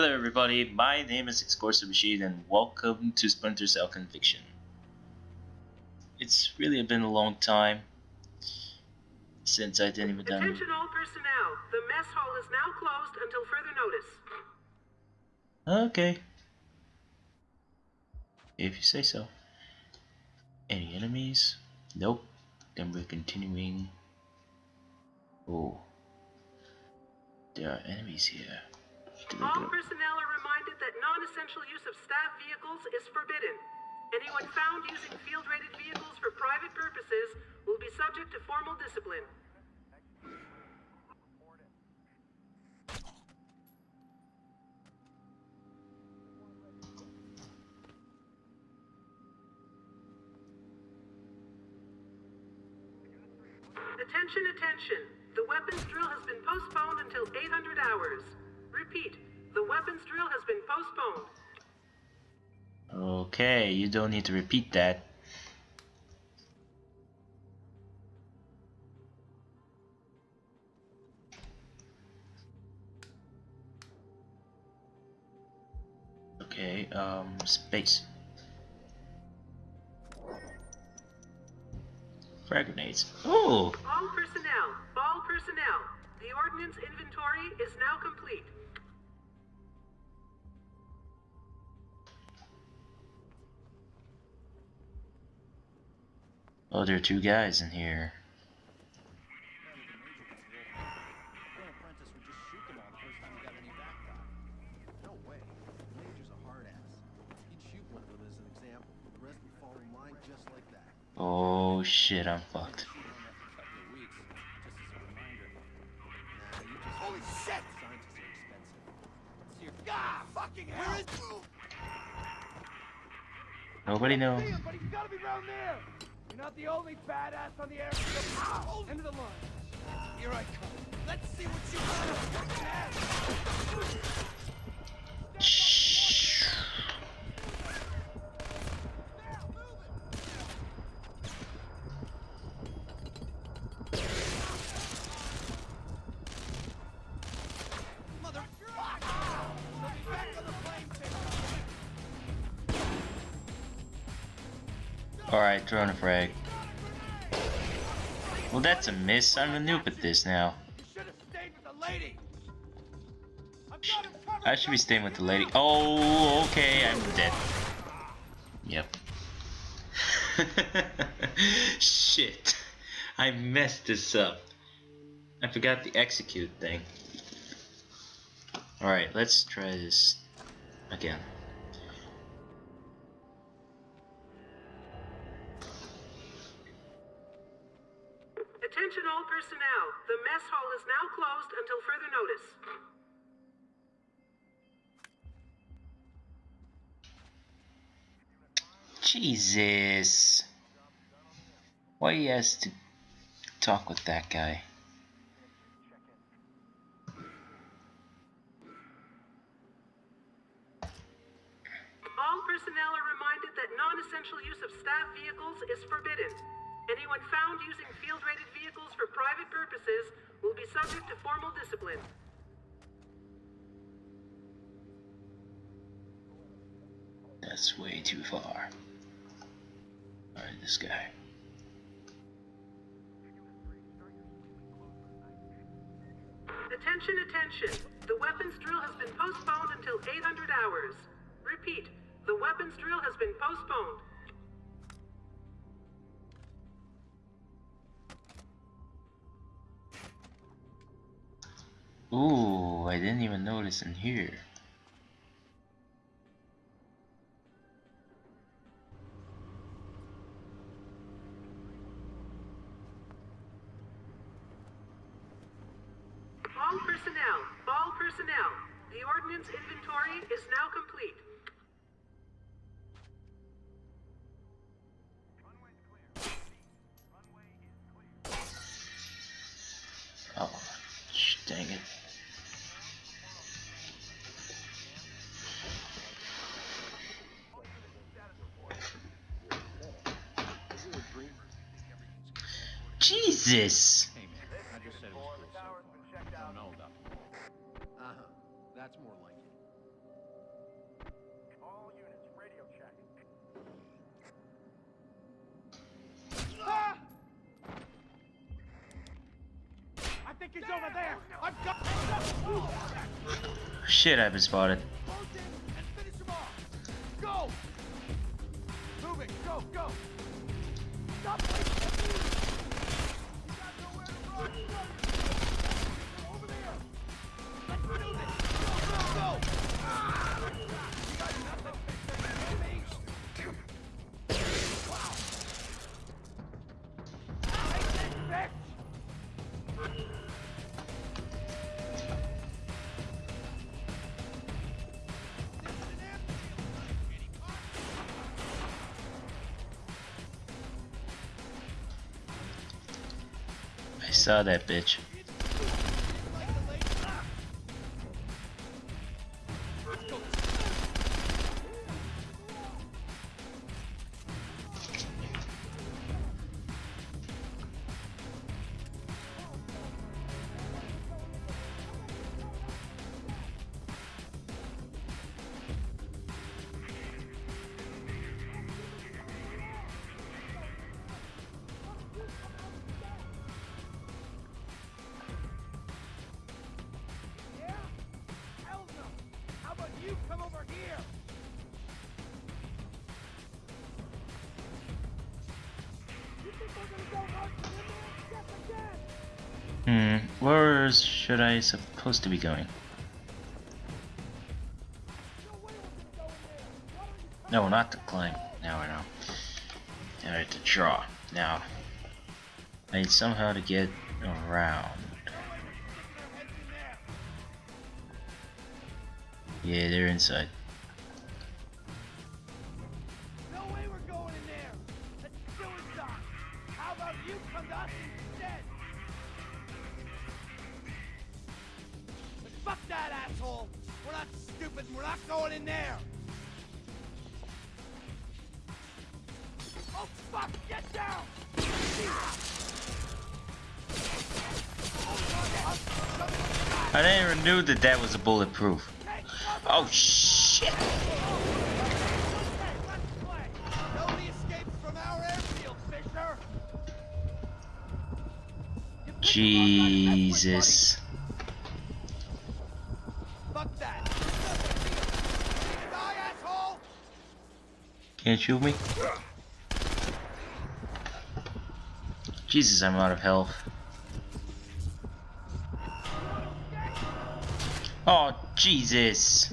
Hello everybody, my name is Excorsive Machine and welcome to Splinter Cell Conviction. It's really been a long time since I didn't even done... Attention all personnel, the mess hall is now closed until further notice. Okay. If you say so. Any enemies? Nope. Then we're continuing. Oh. There are enemies here. All personnel are reminded that non-essential use of staff vehicles is forbidden. Anyone found using field-rated vehicles for private purposes will be subject to formal discipline. Attention, attention. The weapons drill has been postponed until 800 hours. Repeat, the weapons drill has been postponed. Okay, you don't need to repeat that. Okay, um, space. Frag grenades. Oh! All personnel, all personnel. The ordnance inventory is now complete. Oh, there are two guys in here. Oh shit, I'm fucked. Holy shit! Ah, fucking hell! Nobody knows. Not the only badass on the airfield. End of the line. Here I come. Let's see what you got. Alright, a frag. Well, that's a miss. I'm a noob at this now. I should be staying with the lady. Oh, okay, I'm dead. Yep. Shit. I messed this up. I forgot the execute thing. Alright, let's try this again. Attention all personnel. The mess hall is now closed until further notice. Jesus. Why he has to talk with that guy? This guy. Attention, attention. The weapons drill has been postponed until 800 hours. Repeat, the weapons drill has been postponed. Ooh, I didn't even notice in here. Dang it. Jesus! Shit, I've been spotted. I saw that bitch. Hmm, where should I supposed to be going? No not to climb. Now I know. Now I have to draw. Now, I need somehow to get around. Yeah, they're inside. That that was a bulletproof. Oh shit! Jesus. Can't shoot me? Jesus, I'm out of health. Oh, Jesus.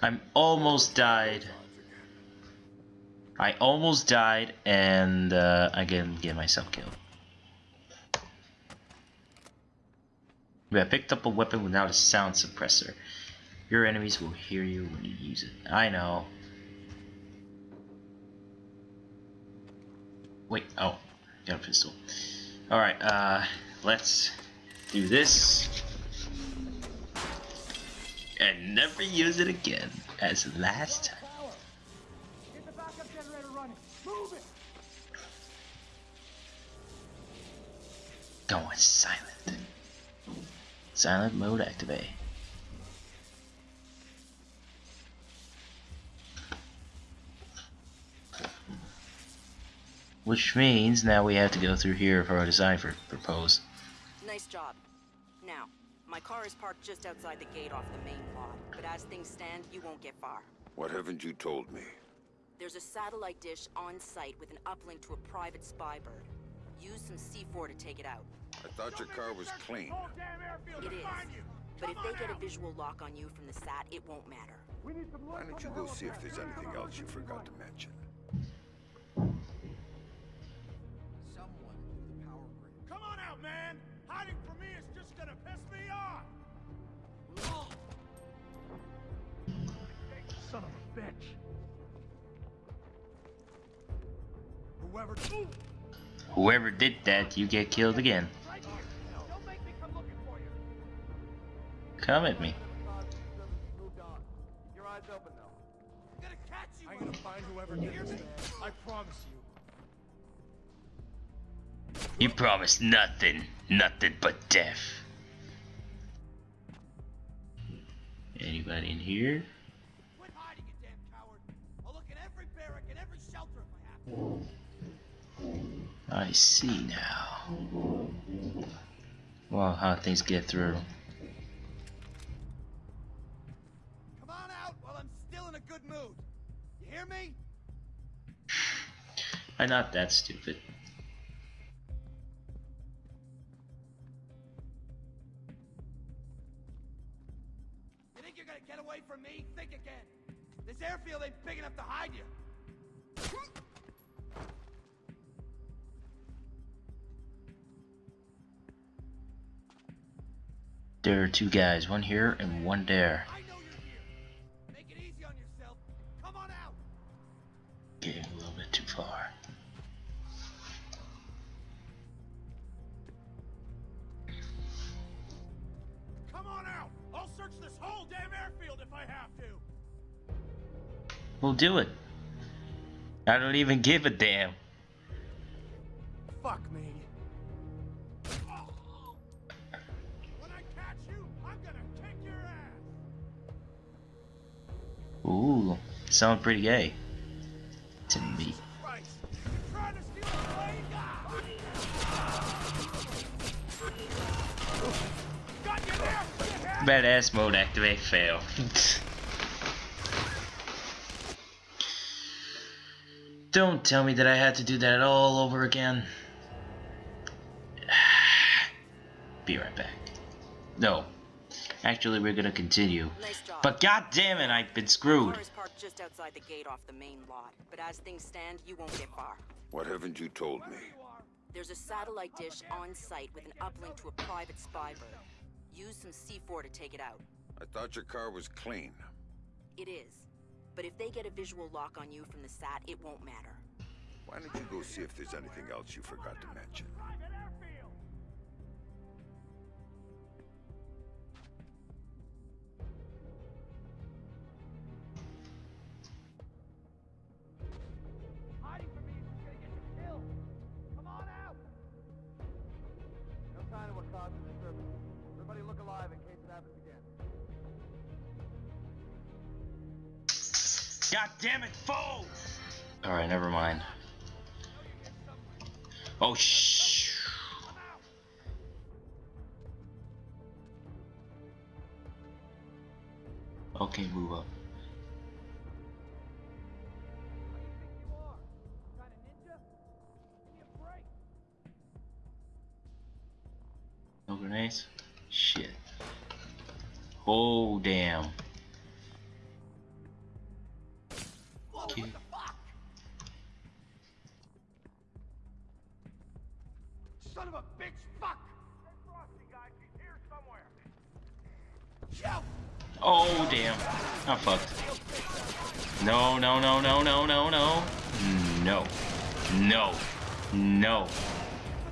I'm almost died. I almost died, and uh, I can get myself killed. We have picked up a weapon without a sound suppressor. Your enemies will hear you when you use it. I know. Wait, oh, got a pistol. Alright, uh, let's do this. And never use it again, as last time. Going silent. Silent mode activate. Which means now we have to go through here for our design for propose. Nice job. Now, my car is parked just outside the gate off the main lot, but as things stand, you won't get far. What haven't you told me? There's a satellite dish on site with an uplink to a private spy bird. Use some C4 to take it out. I thought your car was clean. Whole damn airfield It to is. find you. But if they on get a visual lock on you from the sat, it won't matter. We need some Why don't you go see if there's anything else you forgot to mention? Man. Hiding from me is just gonna piss me off. Son of a bitch. Whoever. Ooh, Whoever did that, you get killed again. right here. Don't make me come looking for you. Come at me. Moved on. Keep your eyes open, though. I'm gonna catch you. I'm gonna find whoever did this. I promise you. You promised nothing. Nothing but death. Anybody in here? Quit hiding, you damn coward. I'll look in every barrack and every shelter if I have to. I see now. Well, how things get through. Come on out while I'm still in a good mood. You hear me? I'm not that stupid. This airfield ain't big enough to hide you. There are two guys, one here and one there. Do it. I don't even give a damn. Fuck me. When I catch you, I'm gonna kick your ass. Ooh, sound pretty gay. To me. Christ. You trying to steal a plane? Got you there, shithead! Badass mode activate fail. Don't tell me that I had to do that all over again. Be right back. No. Actually, we're gonna continue. Nice job. But god damn it, I've been screwed. car is parked just outside the gate off the main lot, but as things stand, you won't get far. What haven't you told me? There's a satellite dish on site with an uplink to a private spy bird. Use some C4 to take it out. I thought your car was clean. It is. But if they get a visual lock on you from the sat, it won't matter. Why don't you go see if there's anything else you forgot to mention? Damn it, foe! Alright, never mind. Oh, shh. Okay, move up. No grenades? Shit. Oh, damn. Ah, I'm fucked. No, no, no, no, no, no, no. No. No. No.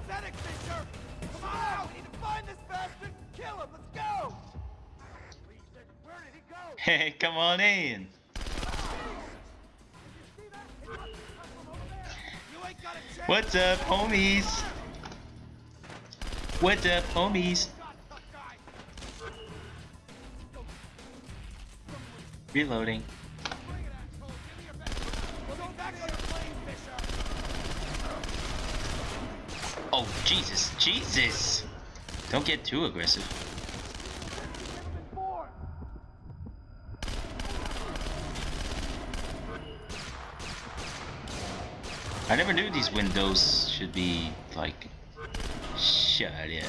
Pathetic, Fisher! Come on! We need to find this bastard! Kill him! Let's go! Where did he go? Hey, come on in. You ain't got a chance! What's up, homies? What's up, homies? Fisher! Oh, Jesus. Jesus. Don't get too aggressive. I never knew these windows should be, like, shut in.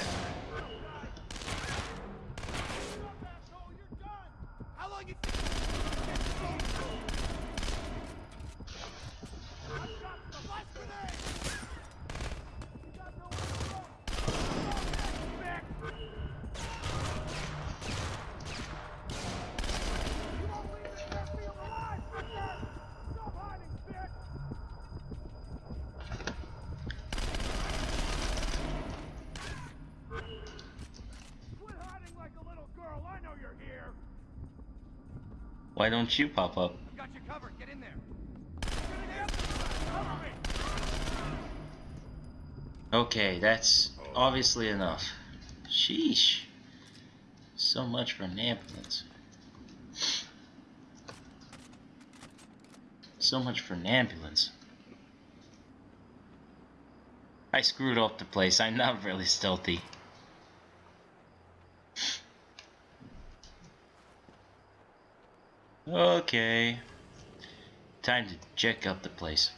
Why don't you pop up? Got you covered. Get in there. Okay, that's obviously enough. Sheesh. So much for an ambulance. So much for an ambulance. I screwed up the place. I'm not really stealthy. Okay. Time to check out the place.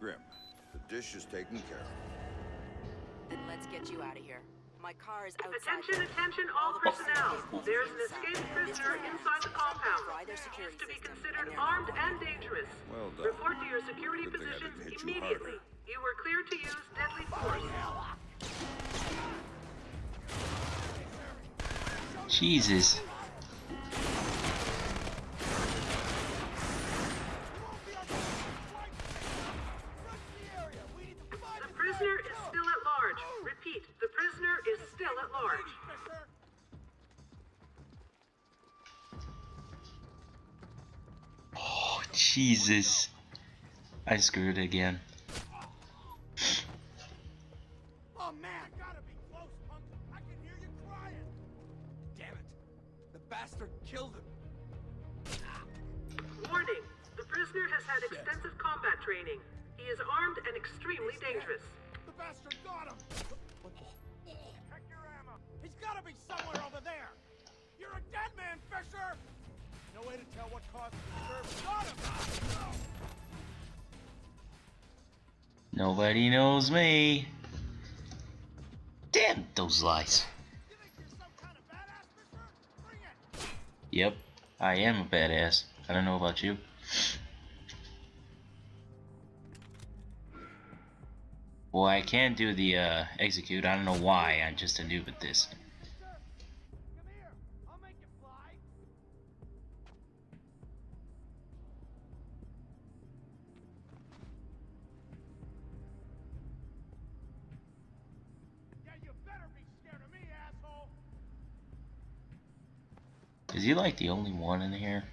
Grim, the dish is taken care of. Then let's get you out of here. My car is outside. Attention, attention, all personnel. There's an escaped prisoner inside the compound. Try He is security to be considered and they're not armed and dangerous. Well done. Report to your security Good thing I positions didn't you immediately. You were cleared to use deadly force. Oh, Jesus. I screwed again. Me. Damn those it. Yep, I am a badass. I don't know about you. Well, I can't do the uh, execute. I don't know why. I'm just a noob at this. He like the only one in here?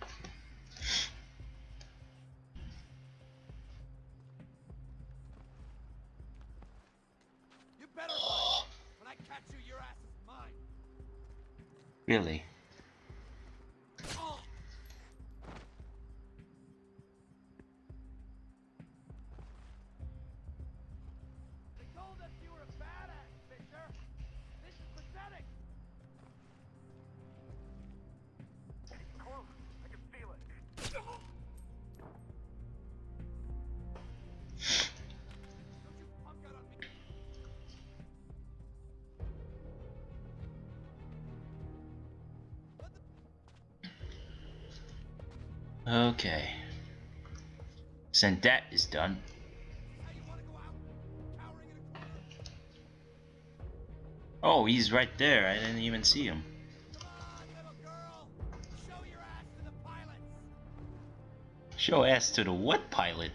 You better. When I catch you, your ass is mine. Really? Okay. Since that is done, oh, he's right there. I didn't even see him. Show ass to the what pilot?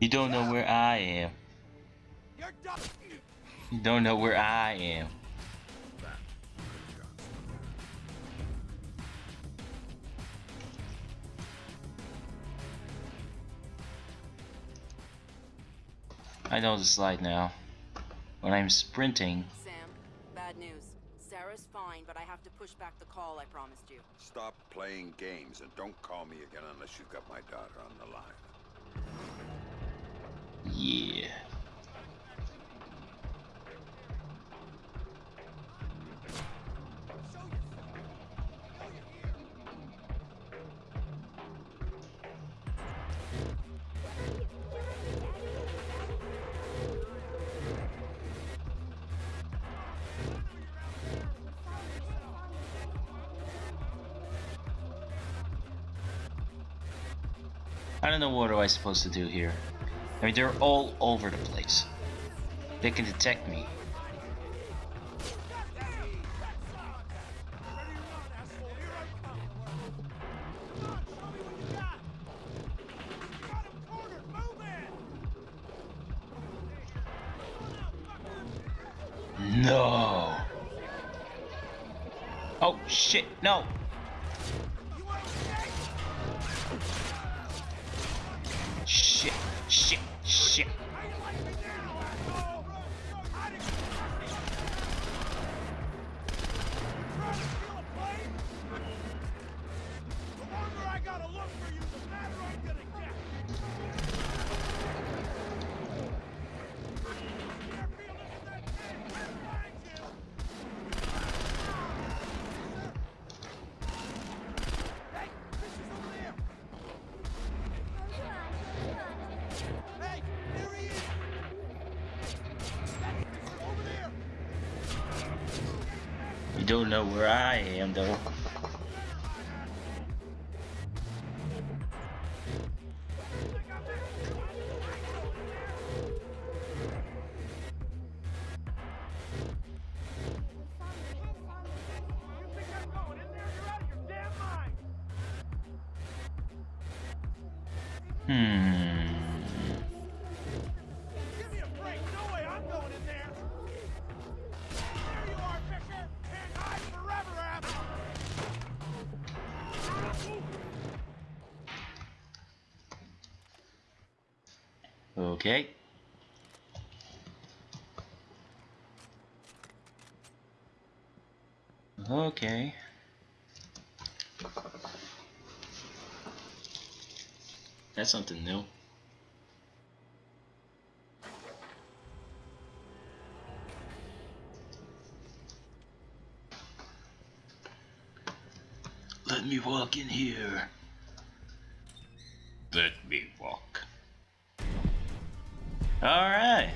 You don't know where I am. You don't know where I am. I know the slide now. When I'm sprinting, Sam, bad news. Sarah's fine, but I have to push back the call I promised you. Stop playing games and don't call me again unless you've got my daughter on the line. yeah. I don't know what am I supposed to do here. I mean, they're all over the place. They can detect me. No. Oh shit, asshole. Shit, Okay. Okay. That's something new. Let me walk in here. Let me walk. Alright.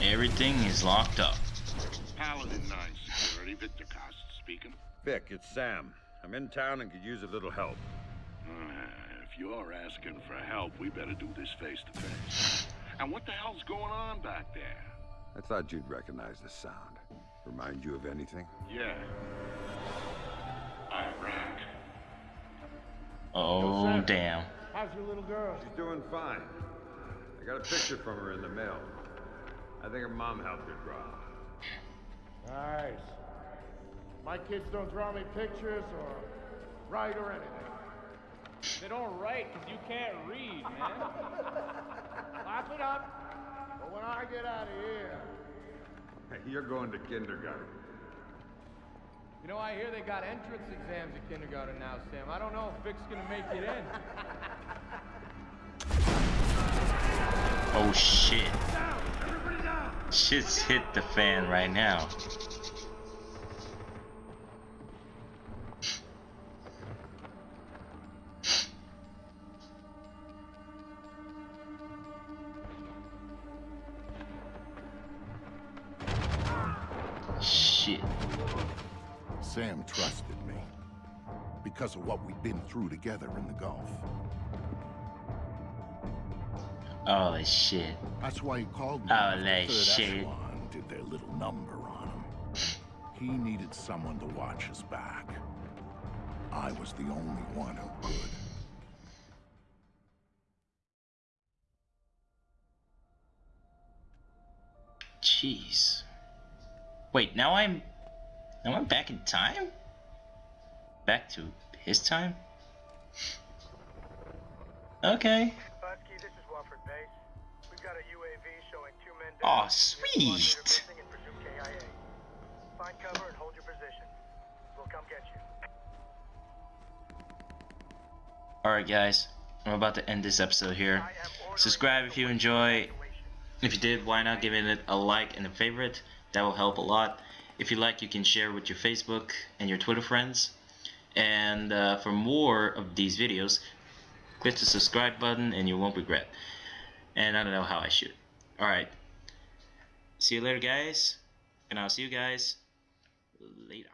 Everything is locked up. Paladin 9 Security, Victor Coste speaking. Vic, it's Sam. I'm in town and could use a little help. Uh, if you're asking for help, we better do this face to face. And what the hell's going on back there? I thought you'd recognize the sound. Remind you of anything? Yeah. Iraq. Oh, Sam. damn. How's your little girl? She's doing fine. I got a picture from her in the mail. I think her mom helped her draw. Nice. My kids don't draw me pictures or write or anything. They don't write because you can't read, man. Laugh it up. But when I get out of here, you're going to kindergarten. You know, I hear they got entrance exams at kindergarten now, Sam. I don't know if Vic's gonna make it in. Oh shit. Shit's hit the fan right now. Been through together in the Gulf. Holy shit. That's why he called me. Holy when the Third shit. Echelon did their little number on him. He needed someone to watch his back. I was the only one who could. Jeez. Wait, now I'm now I'm back in time? Back to his time? Okay. Butsky, this is Wofford Base. We've got a UAV showing two men dead. Aw, We sweet. leader missing and presumed KIA. Find cover and hold your position. We'll come get you. Alright guys, I'm about to end this episode here. I am ordering Subscribe if you enjoy. If you did, why not give it a like and a favorite? That will help a lot. If you like, you can share with your Facebook and your Twitter friends. And uh, for more of these videos, click the subscribe button and you won't regret. And I don't know how I shoot. Alright. See you later, guys. And I'll see you guys later.